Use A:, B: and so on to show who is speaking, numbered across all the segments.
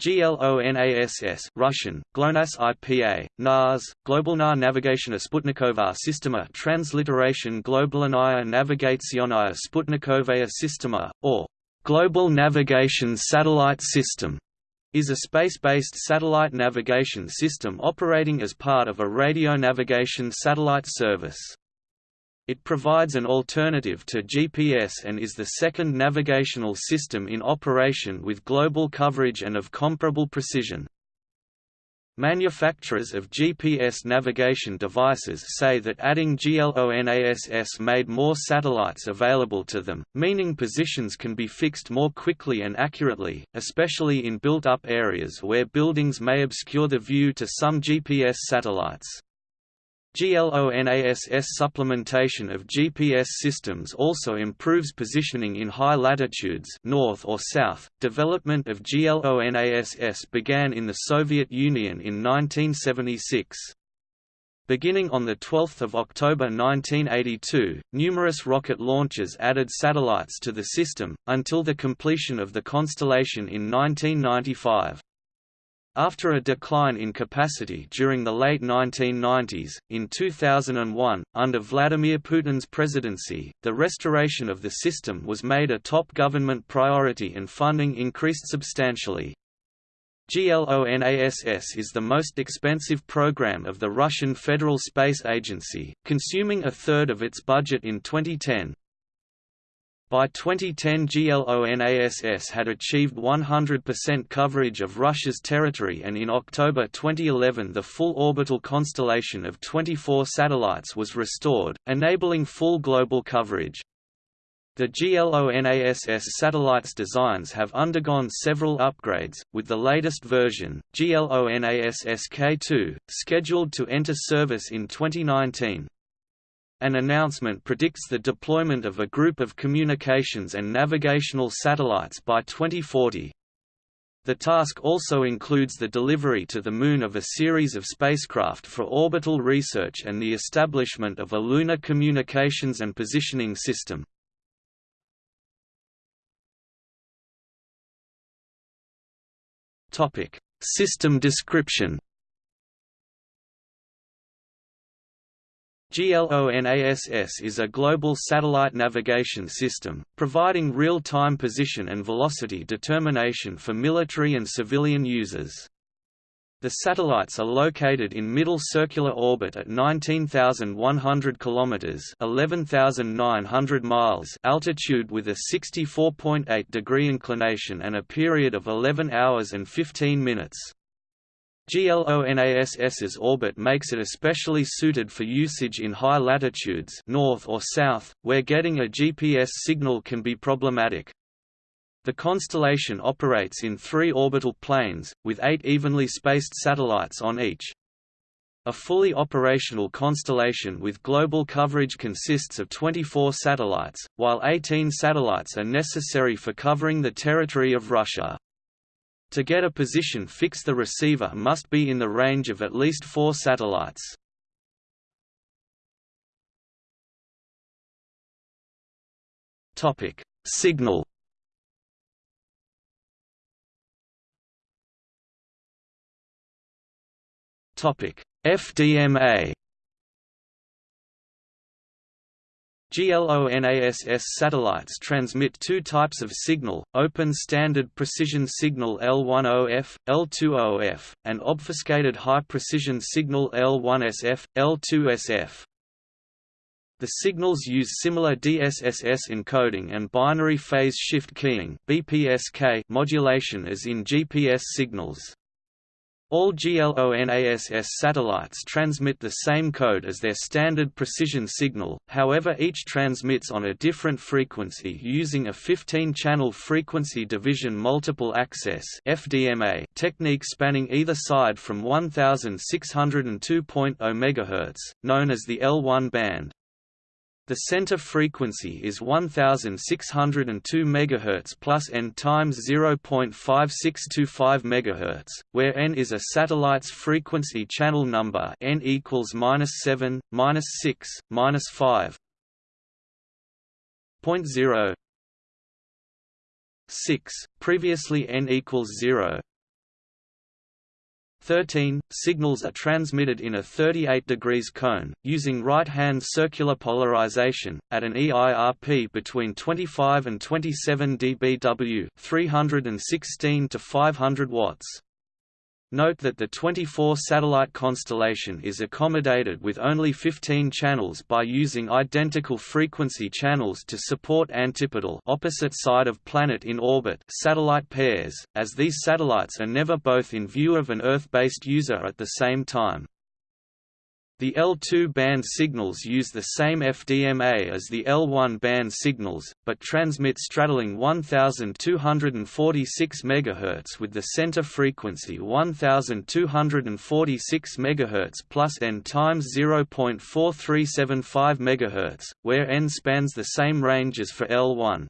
A: GLONASS Russian, GLONASS IPA, NAS, Globalna Navigationa Sputnikovaya Sistema transliteration Globalnaya Navigationaya Sputnikovaya Sistema, or Global Navigation Satellite System, is a space-based satellite navigation system operating as part of a radio navigation satellite service. It provides an alternative to GPS and is the second navigational system in operation with global coverage and of comparable precision. Manufacturers of GPS navigation devices say that adding GLONASS made more satellites available to them, meaning positions can be fixed more quickly and accurately, especially in built-up areas where buildings may obscure the view to some GPS satellites. GLONASS supplementation of GPS systems also improves positioning in high latitudes north or south. Development of GLONASS began in the Soviet Union in 1976. Beginning on 12 October 1982, numerous rocket launches added satellites to the system, until the completion of the constellation in 1995. After a decline in capacity during the late 1990s, in 2001, under Vladimir Putin's presidency, the restoration of the system was made a top government priority and funding increased substantially. GLONASS is the most expensive program of the Russian Federal Space Agency, consuming a third of its budget in 2010. By 2010 GLONASS had achieved 100% coverage of Russia's territory and in October 2011 the full orbital constellation of 24 satellites was restored, enabling full global coverage. The GLONASS satellites designs have undergone several upgrades, with the latest version, GLONASS K2, scheduled to enter service in 2019. An announcement predicts the deployment of a group of communications and navigational satellites by 2040. The task also includes the delivery to the Moon of a series of spacecraft for orbital research and the establishment of a lunar communications and positioning system. System description GLONASS is a global satellite navigation system, providing real-time position and velocity determination for military and civilian users. The satellites are located in middle circular orbit at 19,100 km (11,900 miles) altitude with a 64.8 degree inclination and a period of 11 hours and 15 minutes. GLONASS's orbit makes it especially suited for usage in high latitudes north or south, where getting a GPS signal can be problematic. The constellation operates in three orbital planes, with eight evenly spaced satellites on each. A fully operational constellation with global coverage consists of 24 satellites, while 18 satellites are necessary for covering the territory of Russia. To get a position fix the receiver must be in the range of at least four satellites. Topic: Signal Topic: FDMA GLONASS satellites transmit two types of signal, Open Standard Precision Signal L10F, L20F, and Obfuscated High Precision Signal L1SF, L2SF. The signals use similar DSSS encoding and binary phase shift keying BPSK modulation as in GPS signals. All GLONASS satellites transmit the same code as their standard precision signal, however each transmits on a different frequency using a 15-channel frequency division multiple access technique spanning either side from 1602.0 MHz, known as the L1 band. The center frequency is 1602 MHz plus n times 0.5625 MHz, where n is a satellite's frequency channel number n equals -7, -6, -5. 0 previously n equals 0. 13. Signals are transmitted in a 38 degrees cone, using right-hand circular polarization, at an EIRP between 25 and 27 dBW 316 to 500 watts. Note that the 24-satellite constellation is accommodated with only 15 channels by using identical frequency channels to support antipodal opposite side of planet in orbit satellite pairs, as these satellites are never both in view of an Earth-based user at the same time. The L2 band signals use the same FDMA as the L1 band signals, but transmit straddling 1246 MHz with the center frequency 1246 MHz plus n times 0.4375 MHz, where n spans the same range as for L1.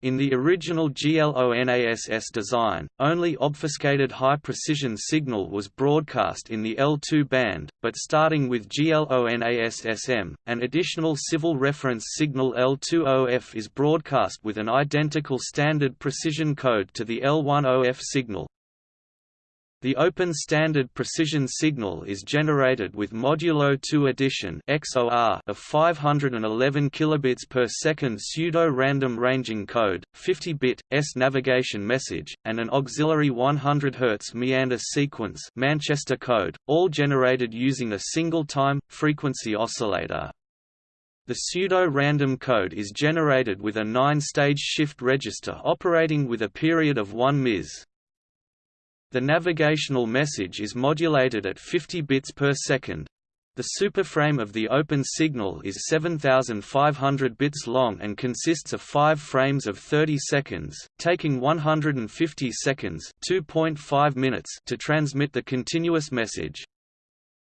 A: In the original GLONASS design, only obfuscated high-precision signal was broadcast in the L2 band, but starting with GLONASS-M, an additional civil reference signal L2OF is broadcast with an identical standard precision code to the L1OF signal. The open standard precision signal is generated with modulo 2 addition XOR of 511 kilobits per second pseudo-random ranging code, 50-bit S navigation message, and an auxiliary 100 Hz meander sequence Manchester code, all generated using a single time frequency oscillator. The pseudo-random code is generated with a 9-stage shift register operating with a period of 1 ms. The navigational message is modulated at 50 bits per second. The superframe of the open signal is 7500 bits long and consists of 5 frames of 30 seconds, taking 150 seconds, 2.5 minutes to transmit the continuous message.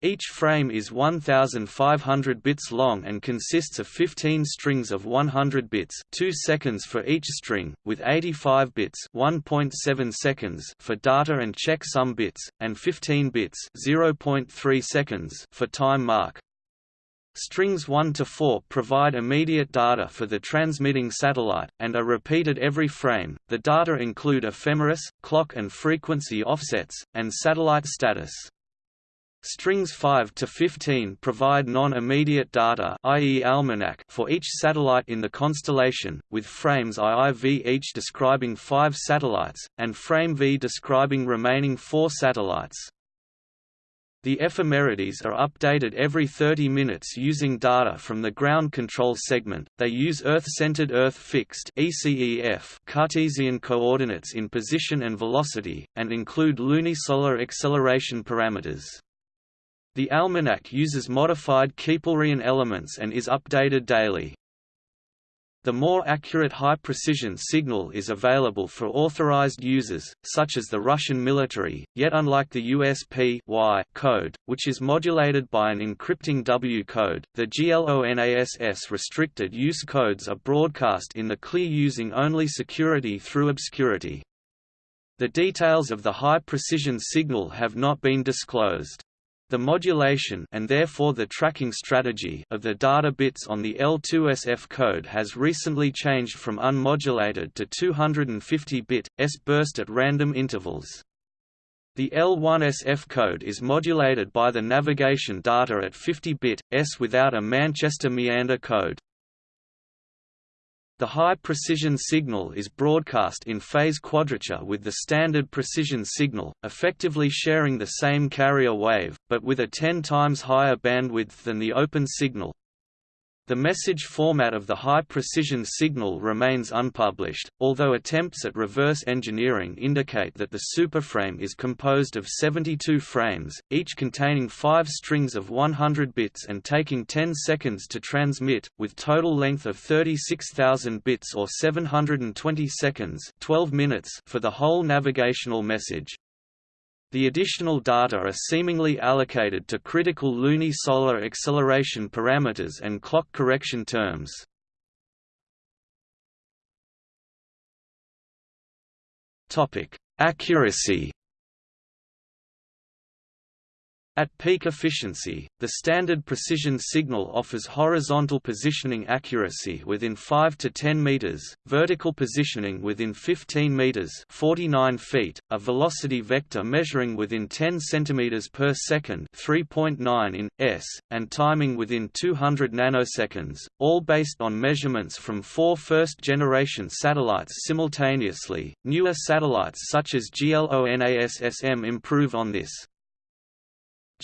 A: Each frame is 1500 bits long and consists of 15 strings of 100 bits 2 seconds for each string, with 85 bits 1.7 seconds for data and checksum bits, and 15 bits 0.3 seconds for time mark. Strings 1 to 4 provide immediate data for the transmitting satellite, and are repeated every frame. The data include ephemeris, clock and frequency offsets, and satellite status. Strings 5 to 15 provide non-immediate data i.e. almanac for each satellite in the constellation, with frames IIV each describing 5 satellites, and frame V describing remaining 4 satellites. The ephemerides are updated every 30 minutes using data from the ground control segment. They use Earth-centered Earth-fixed (ECEF) Cartesian coordinates in position and velocity, and include lunisolar acceleration parameters. The almanac uses modified Keplerian elements and is updated daily. The more accurate high-precision signal is available for authorized users, such as the Russian military, yet unlike the USP y code, which is modulated by an encrypting W code, the GLONASS restricted use codes are broadcast in the clear using only security through obscurity. The details of the high-precision signal have not been disclosed. The modulation and therefore the tracking strategy of the data bits on the L2SF code has recently changed from unmodulated to 250-bit, S burst at random intervals. The L1SF code is modulated by the navigation data at 50-bit, S without a Manchester meander code. The high-precision signal is broadcast in phase quadrature with the standard precision signal, effectively sharing the same carrier wave, but with a 10 times higher bandwidth than the open signal. The message format of the high-precision signal remains unpublished, although attempts at reverse engineering indicate that the superframe is composed of 72 frames, each containing 5 strings of 100 bits and taking 10 seconds to transmit, with total length of 36,000 bits or 720 seconds 12 minutes for the whole navigational message. The additional data are seemingly allocated to critical lunisolar acceleration parameters and clock correction terms. Accuracy At peak efficiency, the standard precision signal offers horizontal positioning accuracy within 5 to 10 meters, vertical positioning within 15 meters, 49 feet, a velocity vector measuring within 10 centimeters per second, 3.9 in s, and timing within 200 nanoseconds, all based on measurements from four first-generation satellites simultaneously. Newer satellites such as GLONASS-M improve on this.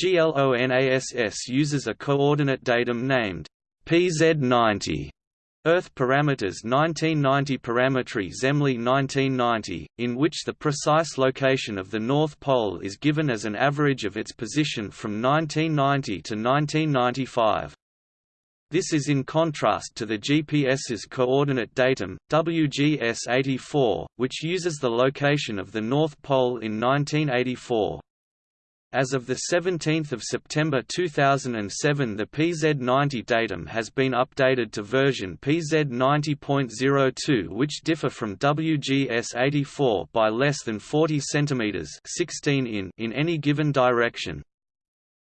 A: GLONASS uses a coordinate datum named PZ90 Earth Parameters 1990 Parametry Zemley 1990, in which the precise location of the North Pole is given as an average of its position from 1990 to 1995. This is in contrast to the GPS's coordinate datum, WGS-84, which uses the location of the North Pole in 1984. As of 17 September 2007 the PZ90 datum has been updated to version PZ90.02 which differ from WGS84 by less than 40 cm 16 in in any given direction.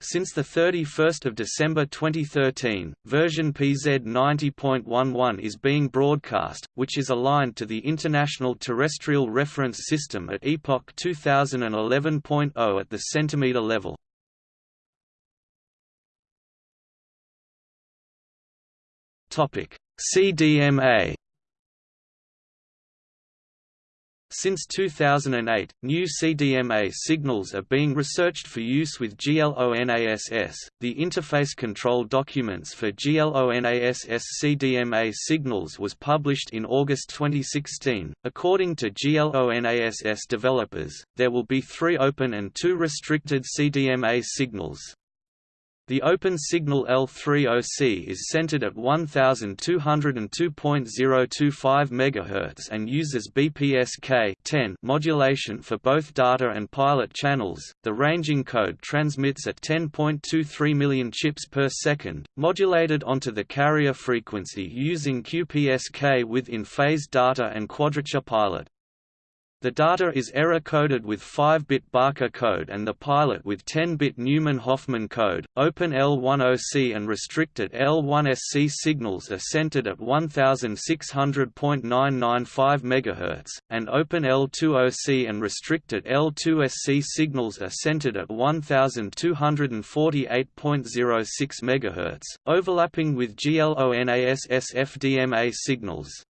A: Since 31 December 2013, version PZ 90.11 is being broadcast, which is aligned to the International Terrestrial Reference System at Epoch 2011.0 at the centimeter level. CDMA Since 2008, new CDMA signals are being researched for use with GLONASS. The interface control documents for GLONASS CDMA signals was published in August 2016. According to GLONASS developers, there will be three open and two restricted CDMA signals. The open signal L3OC is centered at 1202.025 MHz and uses BPSK modulation for both data and pilot channels. The ranging code transmits at 10.23 million chips per second, modulated onto the carrier frequency using QPSK with in-phase data and quadrature pilot. The data is error-coded with 5-bit Barker code and the pilot with 10-bit Neuman-Hofman code. Open L10C and restricted L1SC signals are centered at 1600.995 MHz, and Open L20C and restricted L2SC signals are centered at 1248.06 MHz, overlapping with GLONASS FDMA signals.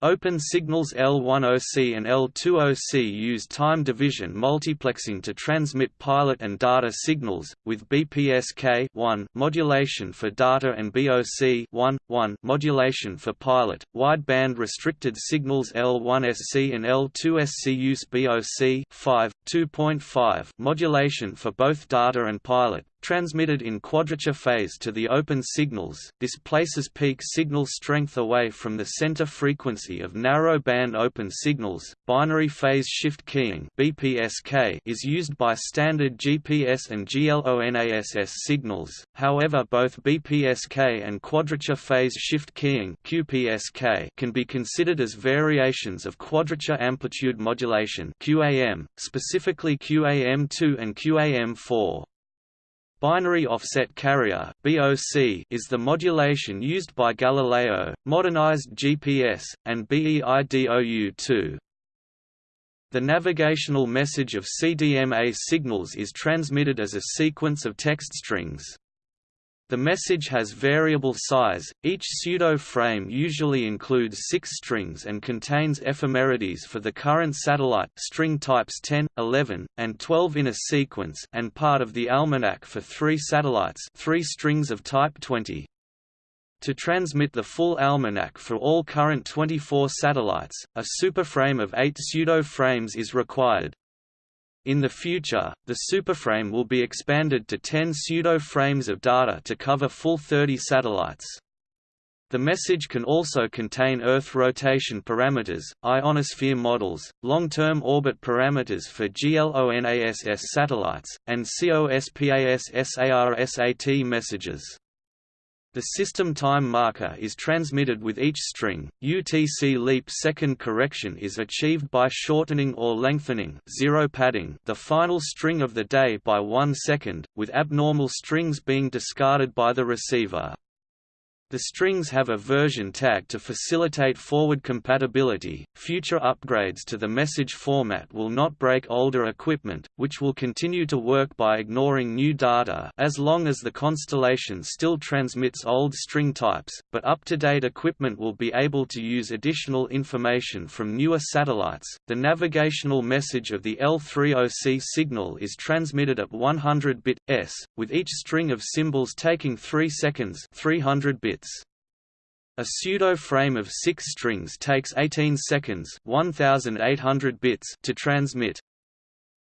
A: Open signals L10C and L20C use time division multiplexing to transmit pilot and data signals, with BPSK 1 modulation for data and BOC 1, 1 modulation for pilot. Wideband restricted signals L1SC and L2SC use BOC 5, 2.5 modulation for both data and pilot, Transmitted in quadrature phase to the open signals, this places peak signal strength away from the center frequency of narrow band open signals. Binary phase shift keying (BPSK) is used by standard GPS and GLONASS signals. However, both BPSK and quadrature phase shift keying (QPSK) can be considered as variations of quadrature amplitude modulation (QAM), specifically QAM2 and QAM4. Binary offset carrier (BOC) is the modulation used by Galileo, modernized GPS, and BEIDOU-2. The navigational message of CDMA signals is transmitted as a sequence of text strings. The message has variable size, each pseudo-frame usually includes six strings and contains ephemerides for the current satellite string types 10, 11, and 12 in a sequence and part of the almanac for three satellites three strings of type 20. To transmit the full almanac for all current 24 satellites, a superframe of eight pseudo-frames is required. In the future, the superframe will be expanded to 10 pseudo-frames of data to cover full 30 satellites. The message can also contain Earth rotation parameters, ionosphere models, long-term orbit parameters for GLONASS satellites, and COSPAS SARSAT messages. The system time marker is transmitted with each string. UTC leap second correction is achieved by shortening or lengthening zero padding the final string of the day by one second, with abnormal strings being discarded by the receiver. The strings have a version tag to facilitate forward compatibility. Future upgrades to the message format will not break older equipment, which will continue to work by ignoring new data as long as the constellation still transmits old string types, but up-to-date equipment will be able to use additional information from newer satellites. The navigational message of the L30C signal is transmitted at 100 bit s, with each string of symbols taking 3 seconds, 300 bits. A pseudo-frame of six strings takes 18 seconds 1800 bits to transmit.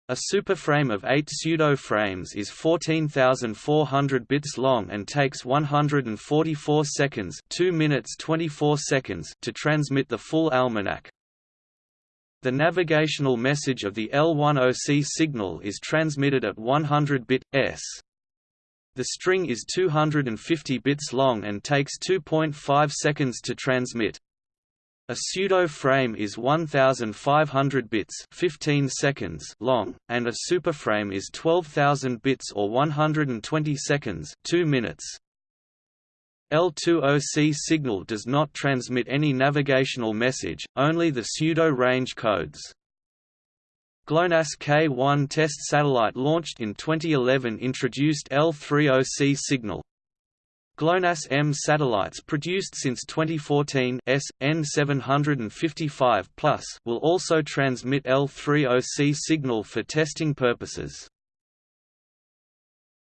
A: A superframe of eight pseudo-frames is 14,400 bits long and takes 144 seconds 2 minutes 24 seconds to transmit the full almanac. The navigational message of the L10C signal is transmitted at 100 bit s. The string is 250 bits long and takes 2.5 seconds to transmit. A pseudo-frame is 1500 bits 15 seconds long, and a superframe is 12,000 bits or 120 seconds 2 minutes. L2OC signal does not transmit any navigational message, only the pseudo-range codes. GLONASS K-1 test satellite launched in 2011 introduced L30C signal. GLONASS M satellites produced since 2014 S, N755 will also transmit L30C signal for testing purposes.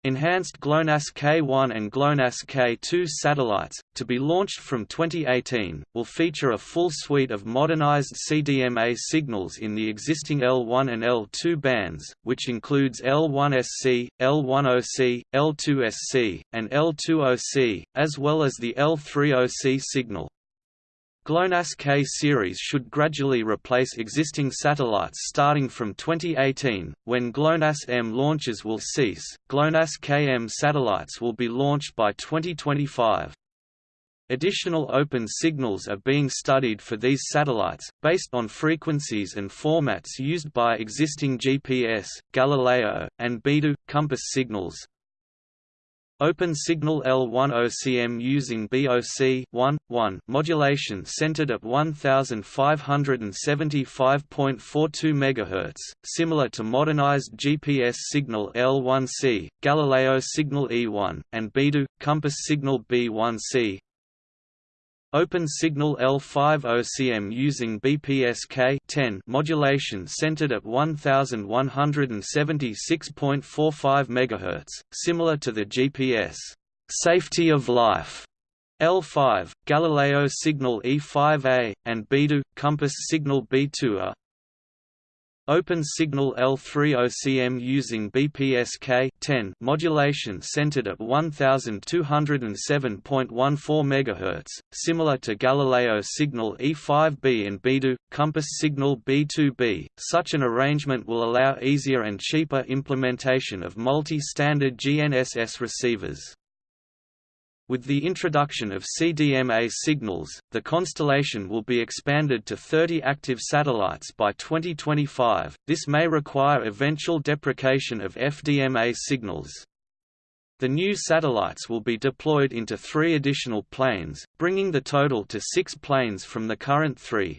A: Enhanced GLONASS K1 and GLONASS K2 satellites, to be launched from 2018, will feature a full suite of modernized CDMA signals in the existing L1 and L2 bands, which includes L1SC, L10C, L2SC, and L2OC, as well as the L30C signal. GLONASS K series should gradually replace existing satellites starting from 2018, when GLONASS M launches will cease. GLONASS KM satellites will be launched by 2025. Additional open signals are being studied for these satellites, based on frequencies and formats used by existing GPS, Galileo, and BeiDou, compass signals, Open signal L10CM using BOC 1, 1 modulation centered at 1575.42 MHz, similar to modernized GPS signal L1C, Galileo signal E1, and BeiDou, compass signal B1C, Open signal L50CM using BPSK 10 modulation centered at 1176.45 MHz, similar to the GPS safety of life. L5, Galileo signal E5A, and BeiDou, compass signal B2 are Open signal L3OCM using BPSK 10 modulation centered at 1207.14 MHz, similar to Galileo signal E5B and BeiDou, compass signal B2B. Such an arrangement will allow easier and cheaper implementation of multi-standard GNSS receivers. With the introduction of CDMA signals, the constellation will be expanded to 30 active satellites by 2025. This may require eventual deprecation of FDMA signals. The new satellites will be deployed into three additional planes, bringing the total to six planes from the current three.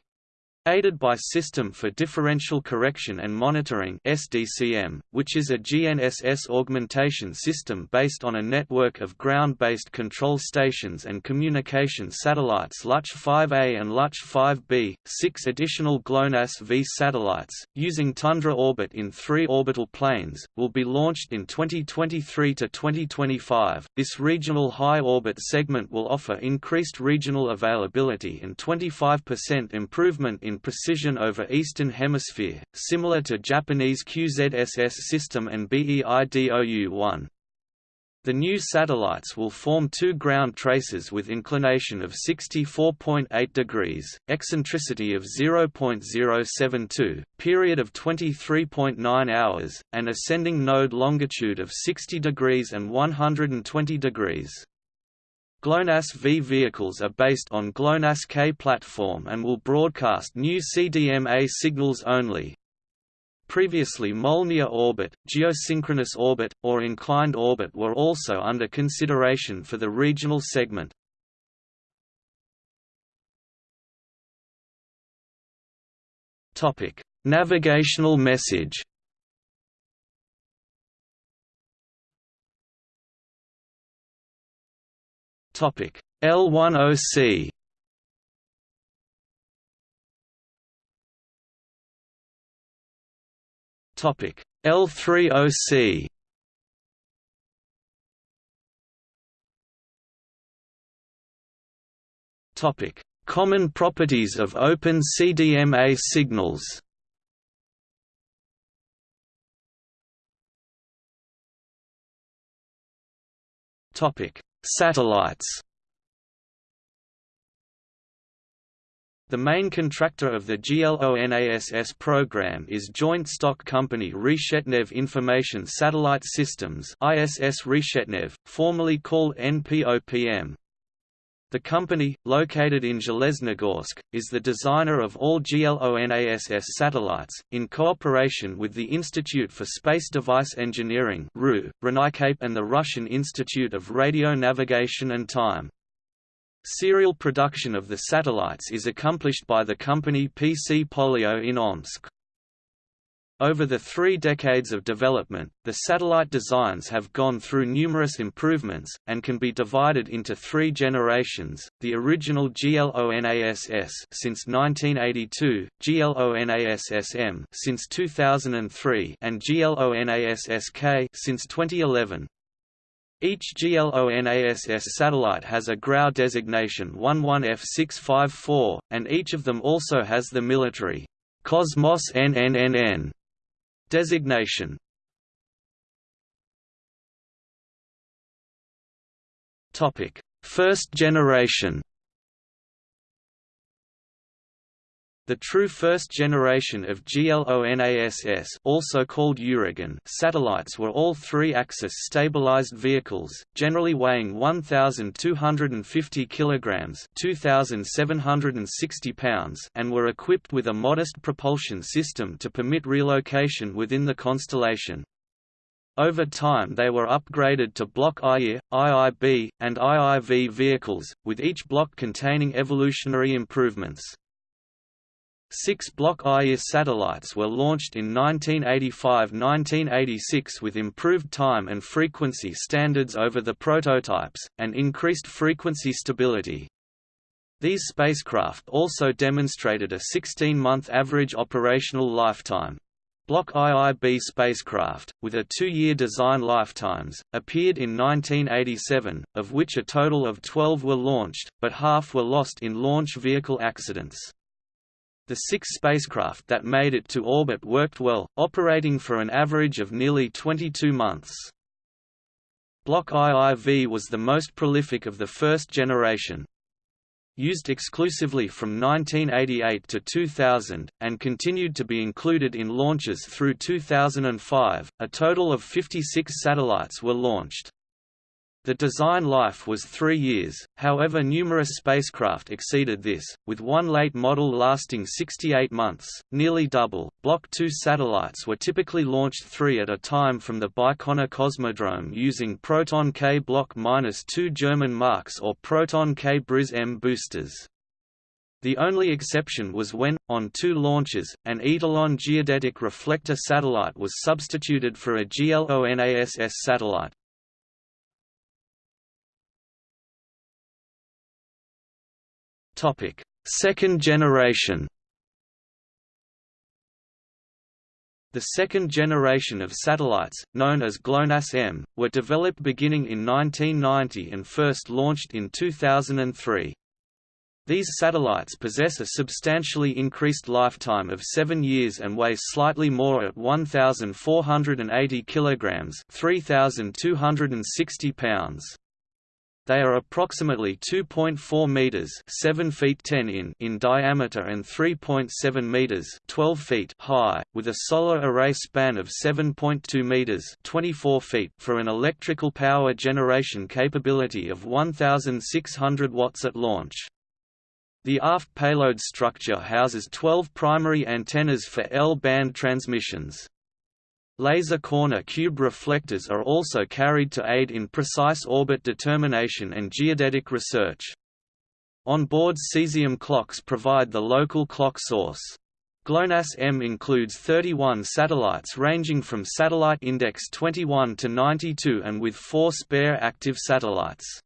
A: Aided by System for Differential Correction and Monitoring SDCM, which is a GNSS augmentation system based on a network of ground-based control stations and communication satellites Luch 5A and Luch 5B, six additional GLONASS V satellites, using Tundra orbit in three orbital planes, will be launched in 2023 to 2025. This regional high orbit segment will offer increased regional availability and 25% improvement in precision over Eastern Hemisphere, similar to Japanese QZSS system and BEIDOU-1. The new satellites will form two ground traces with inclination of 64.8 degrees, eccentricity of 0.072, period of 23.9 hours, and ascending node longitude of 60 degrees and 120 degrees. GLONASS V vehicles are based on GLONASS K platform and will broadcast new CDMA signals only. Previously Molniya orbit, geosynchronous orbit, or inclined orbit were also under consideration for the regional segment. Navigational message Topic. L10C Topic. L30C Topic. Common properties of open CDMA signals. Topic Satellites The main contractor of the GLONASS program is joint stock company Reshetnev Information Satellite Systems ISS Reshetnev, formerly called NPOPM. The company, located in Zheleznogorsk, is the designer of all GLONASS satellites, in cooperation with the Institute for Space Device Engineering Renikape, and the Russian Institute of Radio Navigation and Time. Serial production of the satellites is accomplished by the company PC Polyot in Omsk. Over the three decades of development, the satellite designs have gone through numerous improvements, and can be divided into three generations, the original GLONASS since 1982, GLONASS-M since 2003 and GLONASS-K since 2011. Each GLONASS satellite has a GRAU designation 11F654, and each of them also has the military Cosmos NNNN Designation First generation. The true first generation of GLONASS also called Uragan satellites were all three-axis stabilized vehicles, generally weighing 1,250 kg 2,760 pounds and were equipped with a modest propulsion system to permit relocation within the constellation. Over time they were upgraded to Block IE, IIB, and IIV vehicles, with each block containing evolutionary improvements. Six Block IE satellites were launched in 1985–1986 with improved time and frequency standards over the prototypes, and increased frequency stability. These spacecraft also demonstrated a 16-month average operational lifetime. Block IIB spacecraft, with a two-year design lifetimes, appeared in 1987, of which a total of 12 were launched, but half were lost in launch vehicle accidents. The six spacecraft that made it to orbit worked well, operating for an average of nearly 22 months. Block IIV was the most prolific of the first generation. Used exclusively from 1988 to 2000, and continued to be included in launches through 2005, a total of 56 satellites were launched. The design life was three years, however numerous spacecraft exceeded this, with one late model lasting 68 months, nearly double. Block 2 satellites were typically launched three at a time from the Baikonur Cosmodrome using Proton K Block 2 German Marks or Proton K Briz M boosters. The only exception was when, on two launches, an Etalon geodetic reflector satellite was substituted for a GLONASS satellite. Topic: Second generation. The second generation of satellites, known as GLONASS-M, were developed beginning in 1990 and first launched in 2003. These satellites possess a substantially increased lifetime of 7 years and weigh slightly more at 1,480 kg 3,260 pounds. They are approximately 2.4 meters (7 feet 10 in) in diameter and 3.7 meters (12 feet) high, with a solar array span of 7.2 meters (24 feet) for an electrical power generation capability of 1600 watts at launch. The aft payload structure houses 12 primary antennas for L-band transmissions. Laser corner cube reflectors are also carried to aid in precise orbit determination and geodetic research. On-board cesium clocks provide the local clock source. GLONASS-M includes 31 satellites ranging from satellite index 21 to 92 and with four spare active satellites.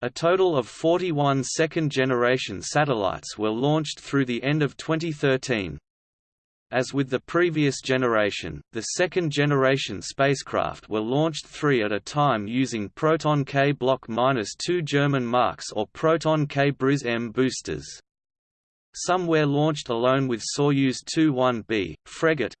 A: A total of 41 second-generation satellites were launched through the end of 2013. As with the previous generation, the second-generation spacecraft were launched three at a time using Proton K Block 2 German Marks or Proton K Briz M boosters. Some were launched alone with Soyuz 2-1B, Fregat,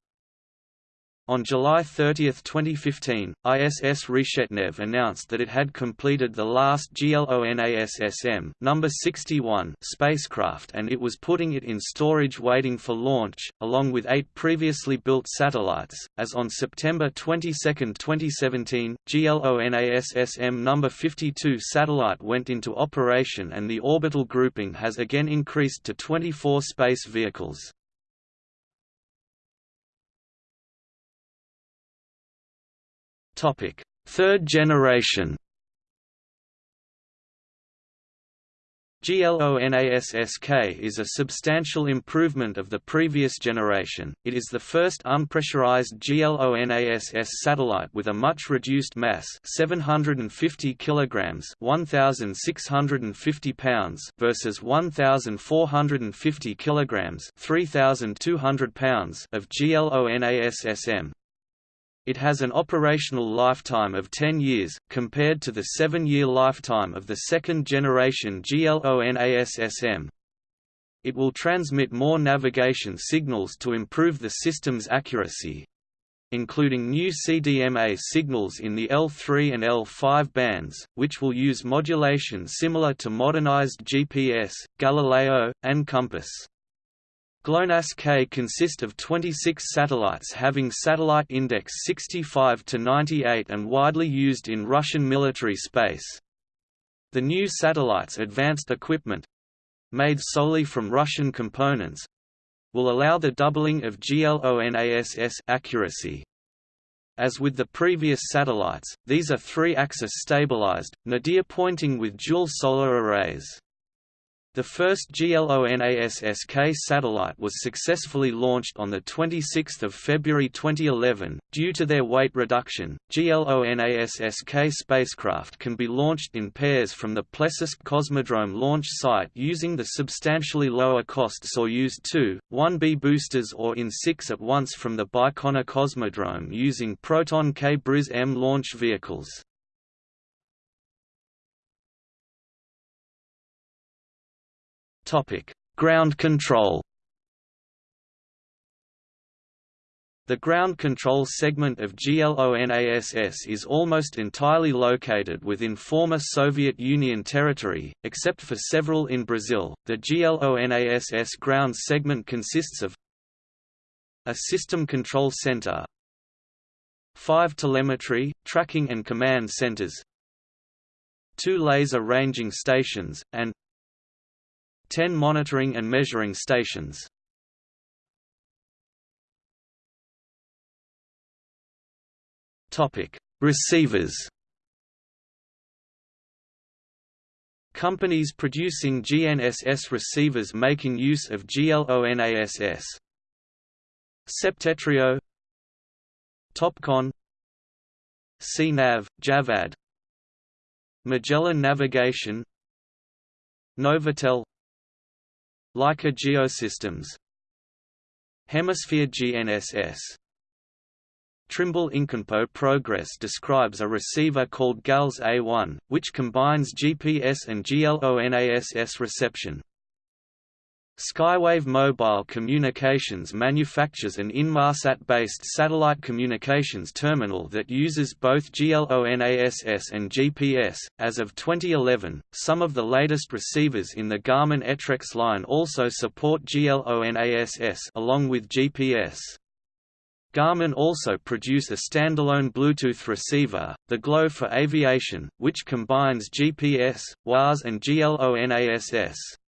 A: on July 30, 2015, ISS Reshetnev announced that it had completed the last GLONASSM number 61 spacecraft and it was putting it in storage waiting for launch, along with eight previously built satellites. As on September 22, 2017, GLONASSM number 52 satellite went into operation and the orbital grouping has again increased to 24 space vehicles. Topic: Third generation. GLONASSK is a substantial improvement of the previous generation. It is the first unpressurized GLONASS satellite with a much reduced mass, 750 kilograms, 1650 pounds versus 1450 kilograms, 3200 pounds of GLONASS-M. It has an operational lifetime of 10 years, compared to the 7-year lifetime of the second-generation GLONASS-M. It will transmit more navigation signals to improve the system's accuracy, including new CDMA signals in the L3 and L5 bands, which will use modulation similar to modernized GPS, Galileo, and Compass. GLONASS-K consist of 26 satellites having satellite index 65 to 98 and widely used in Russian military space. The new satellites' advanced equipment made solely from Russian components will allow the doubling of GLONASS accuracy. As with the previous satellites, these are three-axis stabilized, nadir pointing with dual solar arrays. The first GLONASSK satellite was successfully launched on 26 February 2011. Due to their weight reduction, GLONASSK spacecraft can be launched in pairs from the Plesetsk Cosmodrome launch site using the substantially lower cost Soyuz 2, 1B boosters or in six at once from the Baikonur Cosmodrome using Proton K Briz M launch vehicles. Topic: Ground control. The ground control segment of GLONASS is almost entirely located within former Soviet Union territory, except for several in Brazil. The GLONASS ground segment consists of a system control center, five telemetry, tracking and command centers, two laser ranging stations, and 10 monitoring and measuring stations. Topic: Receivers. Companies producing GNSS receivers making use of GLONASS. Septentrio Topcon CNAV, Javad Magellan Navigation Novatel Leica Geosystems Hemisphere GNSS Trimble Inconpo Progress describes a receiver called GALS A1, which combines GPS and GLONASS reception. Skywave Mobile Communications manufactures an Inmarsat-based satellite communications terminal that uses both GLONASS and GPS. As of 2011, some of the latest receivers in the Garmin Etrex line also support GLONASS along with GPS. Garmin also produce a standalone Bluetooth receiver, the GLO for Aviation, which combines GPS, WAAS and GLONASS.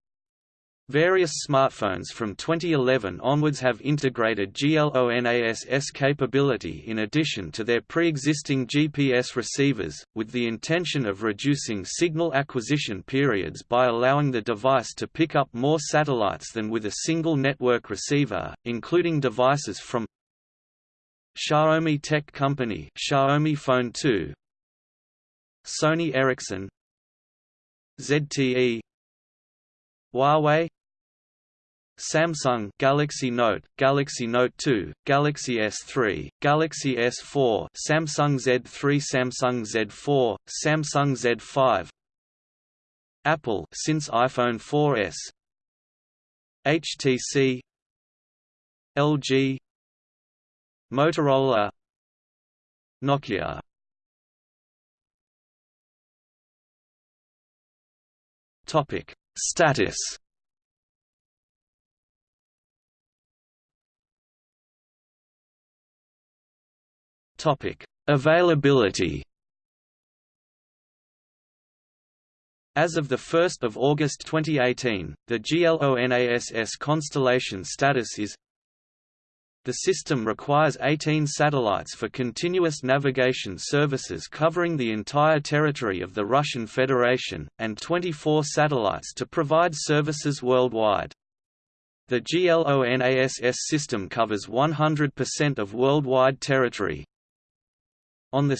A: Various smartphones from 2011 onwards have integrated GLONASS capability in addition to their pre-existing GPS receivers, with the intention of reducing signal acquisition periods by allowing the device to pick up more satellites than with a single network receiver, including devices from Xiaomi Tech Company Xiaomi Phone 2 Sony Ericsson ZTE Huawei Samsung Galaxy Note, Galaxy Note 2, Galaxy S3, Galaxy S4, Samsung Z3, Samsung Z4, Samsung Z5. Apple since iPhone 4S. HTC LG Motorola. Nokia. Topic. Status Topic: Availability. As of 1 August 2018, the GLONASS constellation status is The system requires 18 satellites for continuous navigation services covering the entire territory of the Russian Federation, and 24 satellites to provide services worldwide. The GLONASS system covers 100% of worldwide territory, on 2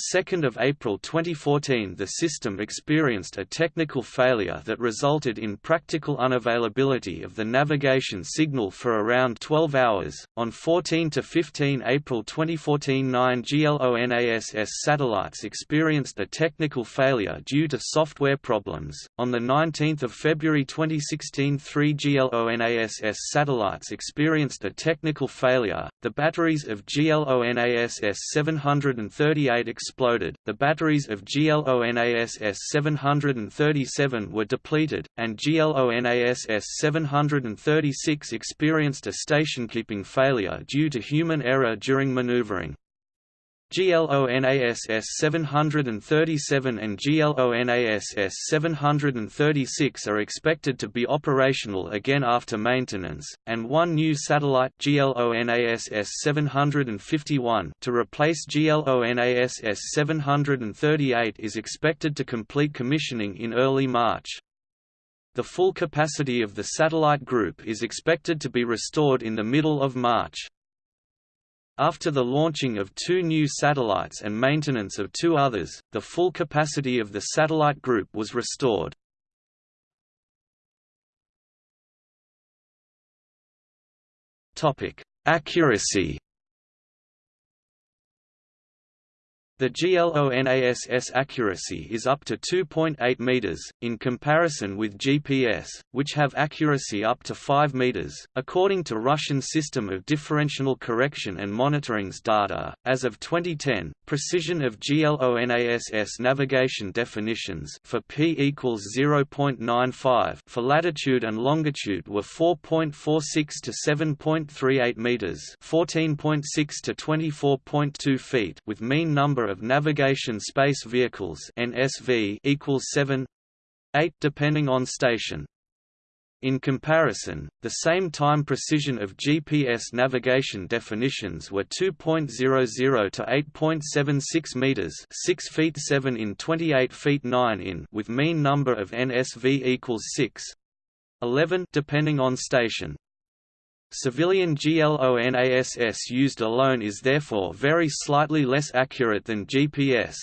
A: April 2014 the system experienced a technical failure that resulted in practical unavailability of the navigation signal for around 12 hours. On 14–15 April 2014 nine GLONASS satellites experienced a technical failure due to software problems. On 19 February 2016 three GLONASS satellites experienced a technical failure. The batteries of GLONASS 738 exploded, the batteries of GLONASS 737 were depleted, and GLONASS 736 experienced a station-keeping failure due to human error during maneuvering. GLONASS 737 and GLONASS 736 are expected to be operational again after maintenance, and one new satellite GLONASS 751 to replace GLONASS 738 is expected to complete commissioning in early March. The full capacity of the satellite group is expected to be restored in the middle of March. After the launching of two new satellites and maintenance of two others, the full capacity of the satellite group was restored. Accuracy The GLONASS accuracy is up to 2.8 meters, in comparison with GPS, which have accuracy up to 5 meters. According to Russian System of Differential Correction and Monitoring's data, as of 2010, precision of GLONASS navigation definitions for p equals 0.95 for latitude and longitude were 4.46 to 7.38 meters, 14.6 to 24.2 feet, with mean number of Navigation Space Vehicles (NSV) equals 7 8 depending on station. In comparison, the same time precision of GPS navigation definitions were 2.00 to 8.76 meters, 6 feet 7 in 28 feet 9 in, with mean number of NSV equals 6 11 depending on station. Civilian GLONASS used alone is therefore very slightly less accurate than GPS.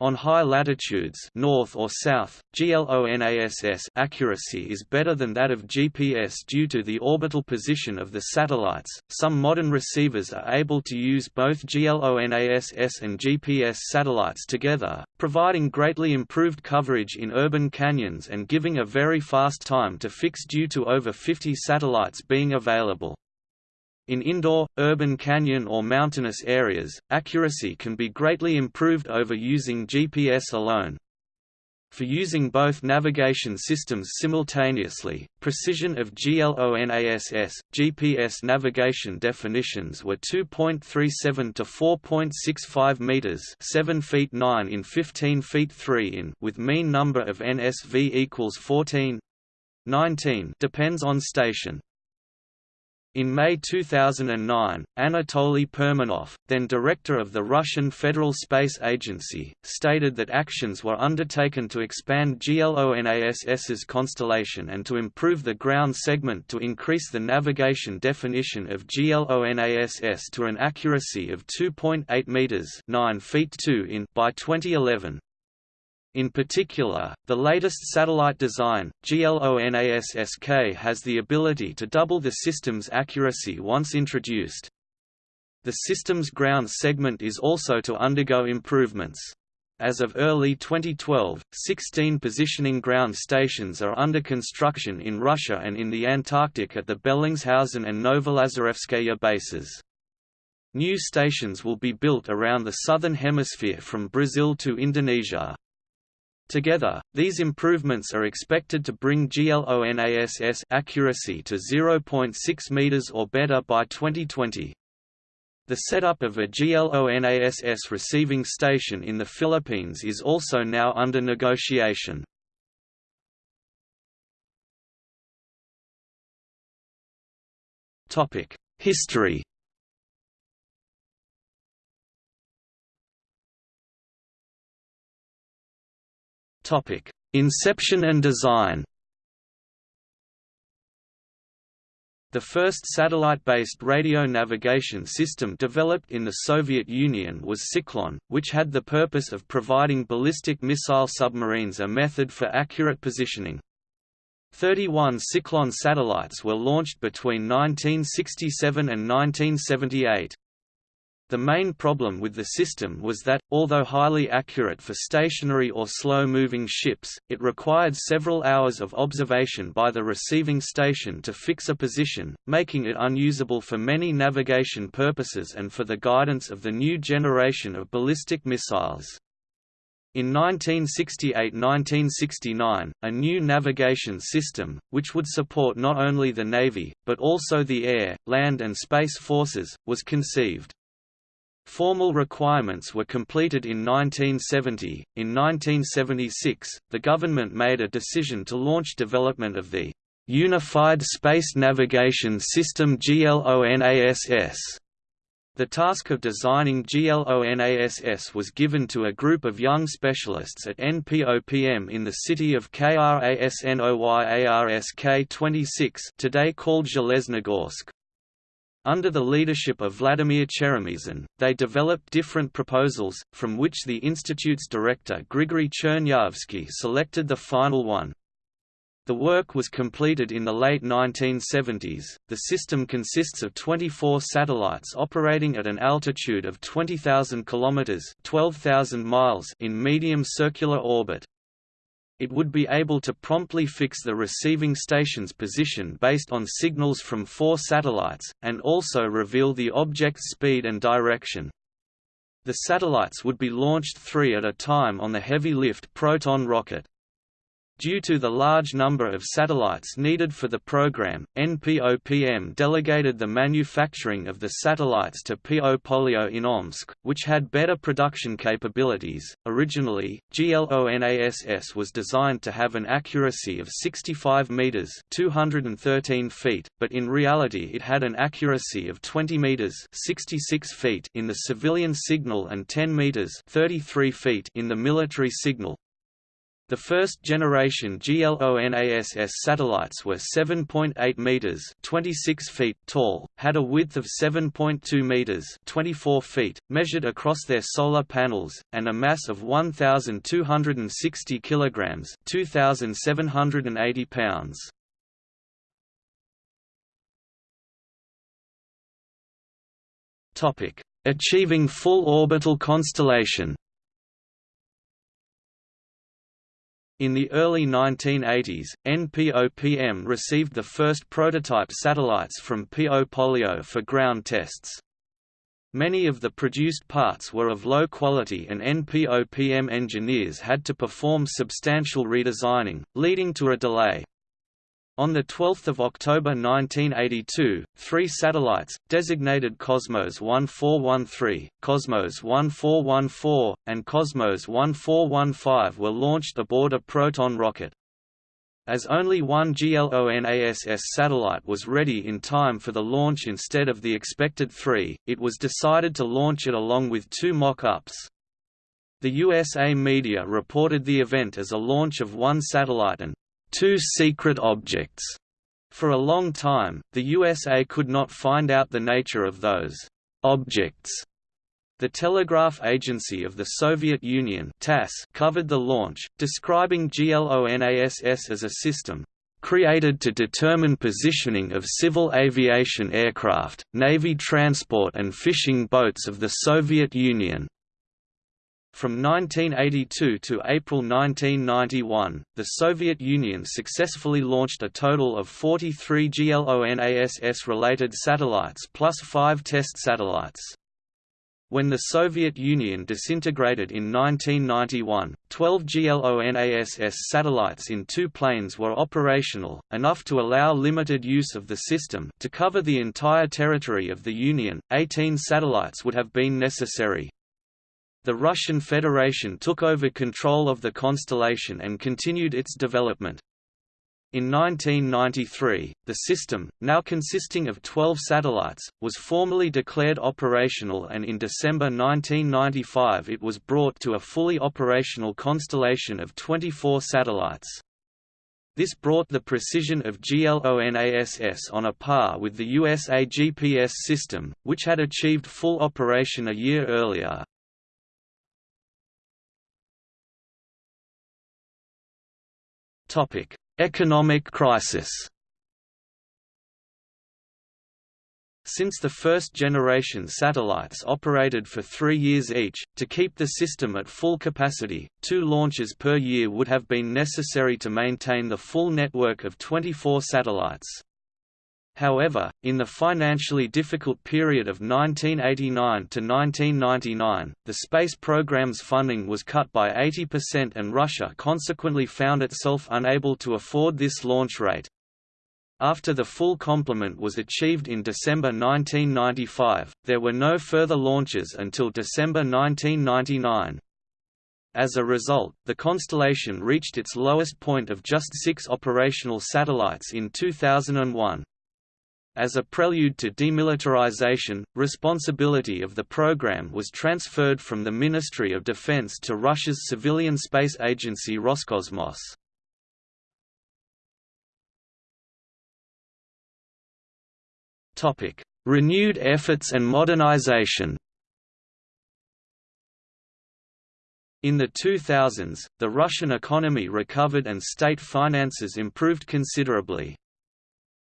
A: On high latitudes north or south, GLONASS accuracy is better than that of GPS due to the orbital position of the satellites. Some modern receivers are able to use both GLONASS and GPS satellites together, providing greatly improved coverage in urban canyons and giving a very fast time to fix due to over 50 satellites being available. In indoor, urban canyon or mountainous areas, accuracy can be greatly improved over using GPS alone. For using both navigation systems simultaneously, precision of GLONASS, GPS navigation definitions were 2.37 to 4.65 meters, 7 feet 9 in 15 feet 3 in, with mean number of NSV equals 14. 19 depends on station. In May 2009, Anatoly Perminov, then director of the Russian Federal Space Agency, stated that actions were undertaken to expand GLONASS's constellation and to improve the ground segment to increase the navigation definition of GLONASS to an accuracy of 2.8 meters (9 feet 2 in) by 2011. In particular, the latest satellite design, GLONASS-K has the ability to double the system's accuracy once introduced. The system's ground segment is also to undergo improvements. As of early 2012, 16 positioning ground stations are under construction in Russia and in the Antarctic at the Bellingshausen and Novolazarevskaya bases. New stations will be built around the southern hemisphere from Brazil to Indonesia. Together, these improvements are expected to bring GLONASS accuracy to 0.6 meters or better by 2020. The setup of a GLONASS receiving station in the Philippines is also now under negotiation. History Topic: Inception and design. The first satellite-based radio navigation system developed in the Soviet Union was Tsiklon, which had the purpose of providing ballistic missile submarines a method for accurate positioning. 31 Tsiklon satellites were launched between 1967 and 1978. The main problem with the system was that, although highly accurate for stationary or slow-moving ships, it required several hours of observation by the receiving station to fix a position, making it unusable for many navigation purposes and for the guidance of the new generation of ballistic missiles. In 1968–1969, a new navigation system, which would support not only the Navy, but also the air, land and space forces, was conceived. Formal requirements were completed in 1970. In 1976, the government made a decision to launch development of the Unified Space Navigation System GLONASS. The task of designing GLONASS was given to a group of young specialists at NPOPM in the city of Krasnoyarsk 26 today called Zheleznogorsk. Under the leadership of Vladimir Cheremizin, they developed different proposals, from which the institute's director Grigory Chernyavsky selected the final one. The work was completed in the late 1970s. The system consists of 24 satellites operating at an altitude of 20,000 kilometers (12,000 miles) in medium circular orbit. It would be able to promptly fix the receiving station's position based on signals from four satellites, and also reveal the object's speed and direction. The satellites would be launched three at a time on the heavy-lift Proton rocket. Due to the large number of satellites needed for the program, NPOPM delegated the manufacturing of the satellites to PO Polyot in Omsk, which had better production capabilities. Originally, GLONASS was designed to have an accuracy of 65 meters (213 feet), but in reality it had an accuracy of 20 meters (66 feet) in the civilian signal and 10 meters (33 feet) in the military signal. The first-generation GLONASS satellites were 7.8 meters (26 feet) tall, had a width of 7.2 meters (24 feet), measured across their solar panels, and a mass of 1,260 kilograms (2,780 pounds). Topic: Achieving full orbital constellation. In the early 1980s, NPOPM received the first prototype satellites from PO Polyot for ground tests. Many of the produced parts were of low quality and NPOPM engineers had to perform substantial redesigning, leading to a delay. On 12 October 1982, three satellites, designated Cosmos 1413, Cosmos 1414, and Cosmos 1415 were launched aboard a Proton rocket. As only one GLONASS satellite was ready in time for the launch instead of the expected three, it was decided to launch it along with two mock-ups. The USA media reported the event as a launch of one satellite and two secret objects. For a long time, the USA could not find out the nature of those objects. The Telegraph Agency of the Soviet Union TASS covered the launch, describing GLONASS as a system created to determine positioning of civil aviation aircraft, Navy transport and fishing boats of the Soviet Union. From 1982 to April 1991, the Soviet Union successfully launched a total of 43 GLONASS-related satellites plus five test satellites. When the Soviet Union disintegrated in 1991, 12 GLONASS satellites in two planes were operational, enough to allow limited use of the system to cover the entire territory of the Union. 18 satellites would have been necessary, the Russian Federation took over control of the constellation and continued its development. In 1993, the system, now consisting of 12 satellites, was formally declared operational and in December 1995 it was brought to a fully operational constellation of 24 satellites. This brought the precision of GLONASS on a par with the USA GPS system, which had achieved full operation a year earlier. Economic crisis. Since the first-generation satellites operated for three years each, to keep the system at full capacity, two launches per year would have been necessary to maintain the full network of 24 satellites. However, in the financially difficult period of 1989 to 1999, the space program's funding was cut by 80% and Russia consequently found itself unable to afford this launch rate. After the full complement was achieved in December 1995, there were no further launches until December 1999. As a result, the constellation reached its lowest point of just six operational satellites in 2001. As a prelude to demilitarization, responsibility of the program was transferred from the Ministry of Defense to Russia's civilian space agency Roscosmos. Topic: Renewed efforts and modernization In the 2000s, the Russian economy recovered and state finances improved considerably.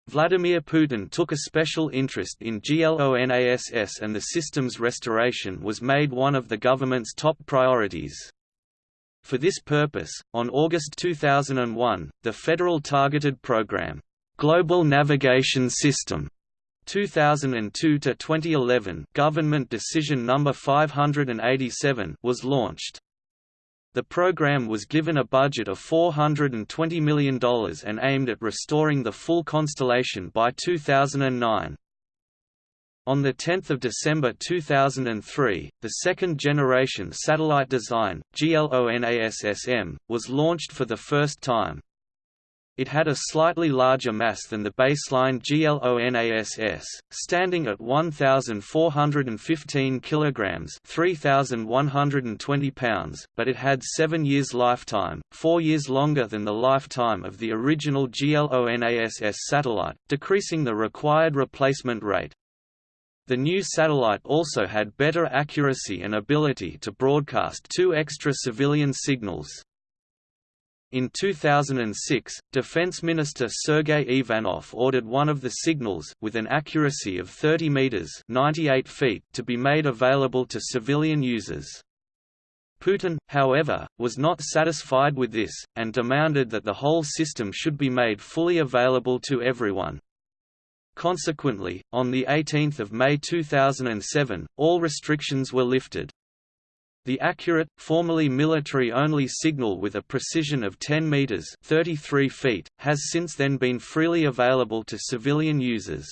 A: Vladimir Putin took a special interest in GLONASS and the system's restoration was made one of the government's top priorities. For this purpose, on August 2001, the Federal Targeted Program, Global Navigation System 2002 to 2011 Government Decision number 587 was launched. The program was given a budget of $420 million and aimed at restoring the full constellation by 2009. On 10 December 2003, the second-generation satellite design, GLONASSM, was launched for the first time. It had a slightly larger mass than the baseline GLONASS, standing at 1,415 kg 3,120 pounds, but it had seven years lifetime, four years longer than the lifetime of the original GLONASS satellite, decreasing the required replacement rate. The new satellite also had better accuracy and ability to broadcast two extra civilian signals. In 2006, Defense Minister Sergei Ivanov ordered one of the signals with an accuracy of 30 meters (98 feet) to be made available to civilian users. Putin, however, was not satisfied with this, and demanded that the whole system should be made fully available to everyone. Consequently, on 18 May 2007, all restrictions were lifted. The accurate, formerly military-only signal with a precision of 10 meters (33 feet) has since then been freely available to civilian users.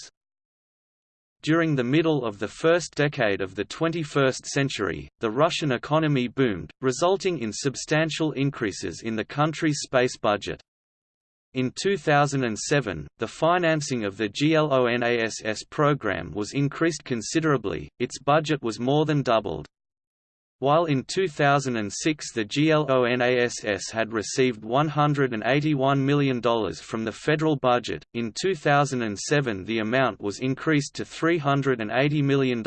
A: During the middle of the first decade of the 21st century, the Russian economy boomed, resulting in substantial increases in the country's space budget. In 2007, the financing of the GLONASS program was increased considerably, its budget was more than doubled. While in 2006 the GLONASS had received $181 million from the federal budget, in 2007 the amount was increased to $380 million.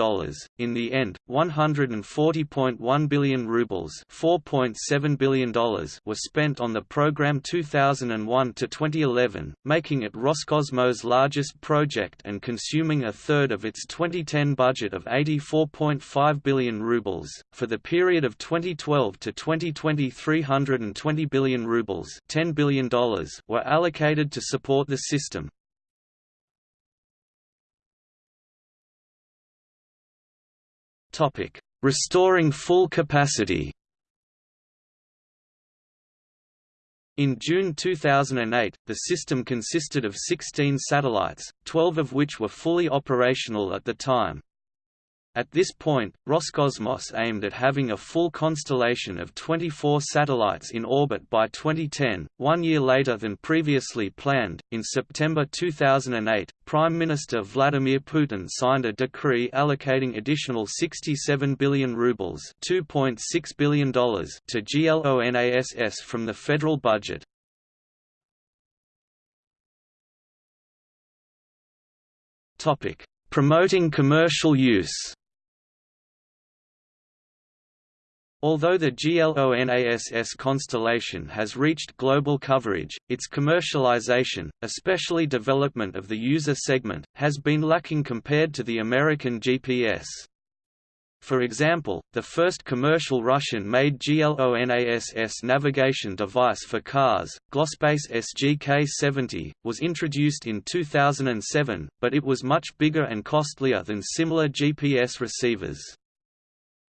A: In the end, 140.1 billion rubles $4.7 billion were spent on the program 2001 to 2011, making it Roscosmos' largest project and consuming a third of its 2010 budget of 84.5 billion rubles. For the period of 2012 to 2020 320 billion rubles $10 billion were allocated to support the system. Restoring full capacity In June 2008, the system consisted of 16 satellites, 12 of which were fully operational at the time. At this point, Roscosmos aimed at having a full constellation of 24 satellites in orbit by 2010, one year later than previously planned. In September 2008, Prime Minister Vladimir Putin signed a decree allocating additional 67 billion rubles $2.6 billion to GLONASS from the federal budget. Promoting commercial use Although the GLONASS constellation has reached global coverage, its commercialization, especially development of the user segment, has been lacking compared to the American GPS. For example, the first commercial Russian-made GLONASS navigation device for cars, Glospace SGK-70, was introduced in 2007, but it was much bigger and costlier than similar GPS receivers.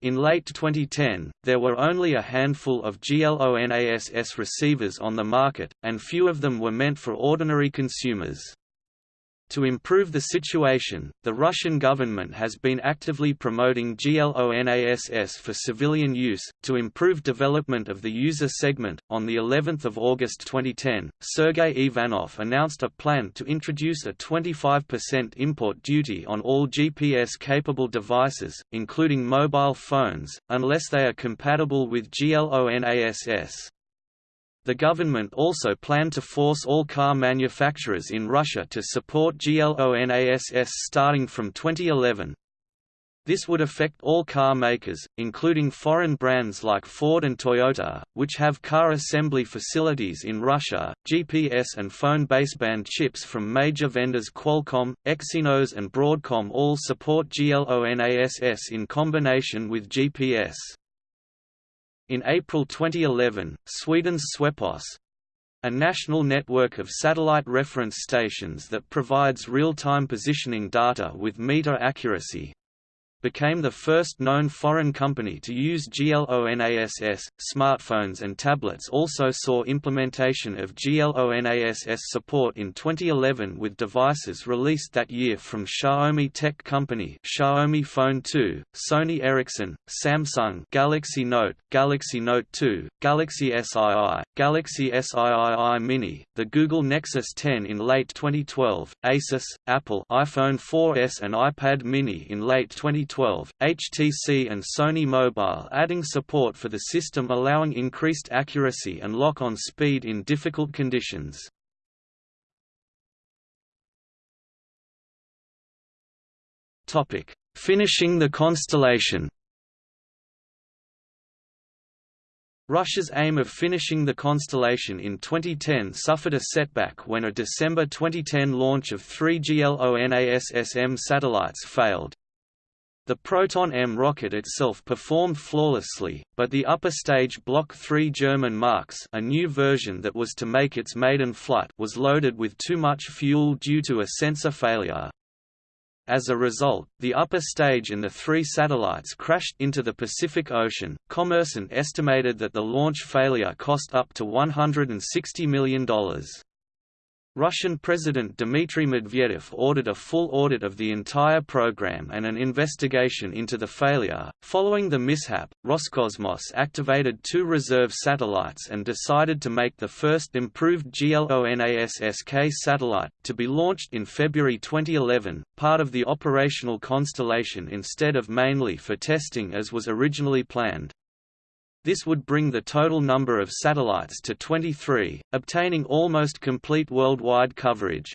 A: In late 2010, there were only a handful of GLONASS receivers on the market, and few of them were meant for ordinary consumers. To improve the situation, the Russian government has been actively promoting GLONASS for civilian use to improve development of the user segment. On the 11th of August 2010, Sergei Ivanov announced a plan to introduce a 25% import duty on all GPS-capable devices, including mobile phones, unless they are compatible with GLONASS. The government also planned to force all car manufacturers in Russia to support GLONASS starting from 2011. This would affect all car makers, including foreign brands like Ford and Toyota, which have car assembly facilities in Russia. GPS and phone baseband chips from major vendors Qualcomm, Exynos, and Broadcom all support GLONASS in combination with GPS. In April 2011, Sweden's Swepos a national network of satellite reference stations that provides real-time positioning data with meter accuracy became the first known foreign company to use GLONASS. Smartphones and tablets also saw implementation of GLONASS support in 2011 with devices released that year from Xiaomi Tech Company, Xiaomi Phone 2, Sony Ericsson, Samsung, Galaxy Note, Galaxy Note 2, Galaxy SII, Galaxy SII Mini, the Google Nexus 10 in late 2012, Asus, Apple, iPhone 4S and iPad Mini in late 2012, HTC and Sony Mobile adding support for the system allowing increased accuracy and lock-on speed in difficult conditions. Finishing the constellation Russia's aim of finishing the constellation in 2010 suffered a setback when a December 2010 launch of three GLONASS-M satellites failed. The Proton-M rocket itself performed flawlessly, but the upper stage Block 3 German Marks a new version that was to make its maiden flight was loaded with too much fuel due to a sensor failure. As a result, the upper stage and the three satellites crashed into the Pacific Ocean. Kommersant estimated that the launch failure cost up to $160 million. Russian President Dmitry Medvedev ordered a full audit of the entire program and an investigation into the failure. Following the mishap, Roscosmos activated two reserve satellites and decided to make the first improved GLONASS-K satellite, to be launched in February 2011, part of the operational constellation instead of mainly for testing as was originally planned. This would bring the total number of satellites to 23, obtaining almost complete worldwide coverage.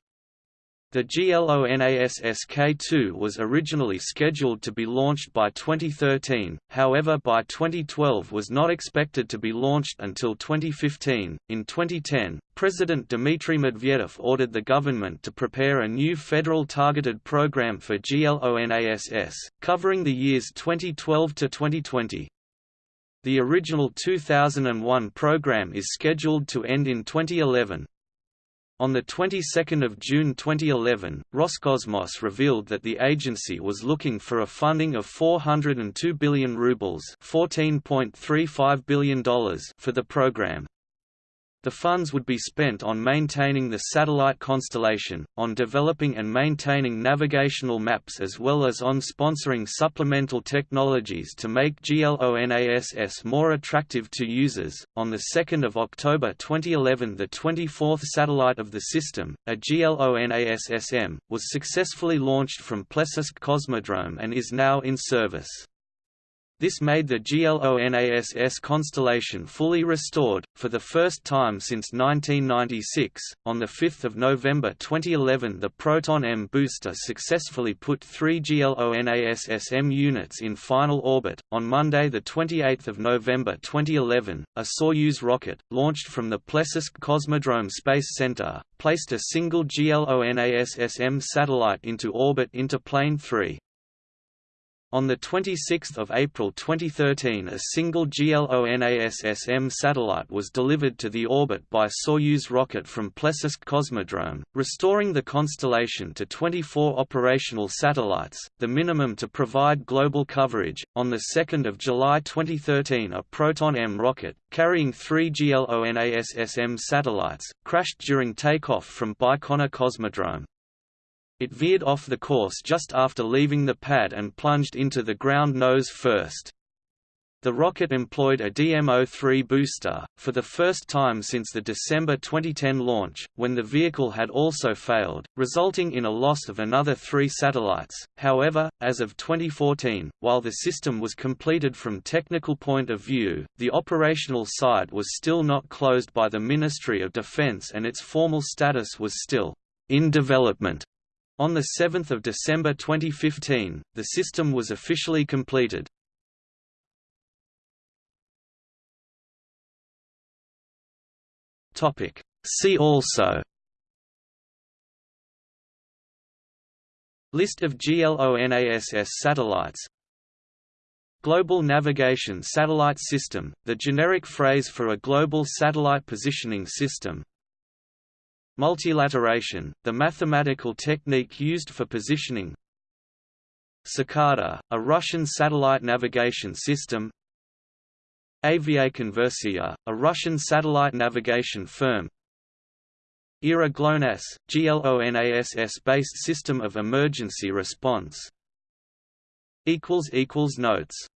A: The GLONASS-K2 was originally scheduled to be launched by 2013, however by 2012 was not expected to be launched until 2015. In 2010, President Dmitry Medvedev ordered the government to prepare a new federal targeted program for GLONASS, covering the years 2012 to 2020. The original 2001 program is scheduled to end in 2011. On the 22nd of June 2011, Roscosmos revealed that the agency was looking for a funding of 402 billion rubles $14.35 billion for the program. The funds would be spent on maintaining the satellite constellation, on developing and maintaining navigational maps as well as on sponsoring supplemental technologies to make GLONASS more attractive to users. On the 2nd of October 2011, the 24th satellite of the system, a GLONASS-M, was successfully launched from Plesetsk Cosmodrome and is now in service. This made the GLONASS constellation fully restored, for the first time since 1996. On 5 November 2011, the Proton M booster successfully put three GLONASS-M units in final orbit. On Monday, the 28 November 2011, a Soyuz rocket, launched from the Plesetsk Cosmodrome Space Center, placed a single GLONASS-M satellite into orbit into Plane 3. On 26 April 2013 a single GLONASS-M satellite was delivered to the orbit by Soyuz rocket from Plesetsk Cosmodrome, restoring the constellation to 24 operational satellites, the minimum to provide global coverage. On 2 July 2013 a Proton-M rocket, carrying three GLONASS-M satellites, crashed during takeoff from Baikonur Cosmodrome. It veered off the course just after leaving the pad and plunged into the ground nose first. The rocket employed a DM-03 booster, for the first time since the December 2010 launch, when the vehicle had also failed, resulting in a loss of another three satellites. However, as of 2014, while the system was completed from technical point of view, the operational side was still not closed by the Ministry of Defense and its formal status was still in development. On 7 December 2015, the system was officially completed. See also. List of GLONASS satellites. Global Navigation Satellite System, the generic phrase for a global satellite positioning system Multilateration, the mathematical technique used for positioning. Tsikada, a Russian satellite navigation system. Aviakonversia, a Russian satellite navigation firm. ERA GLONASS, GLONASS-based system of emergency response. Notes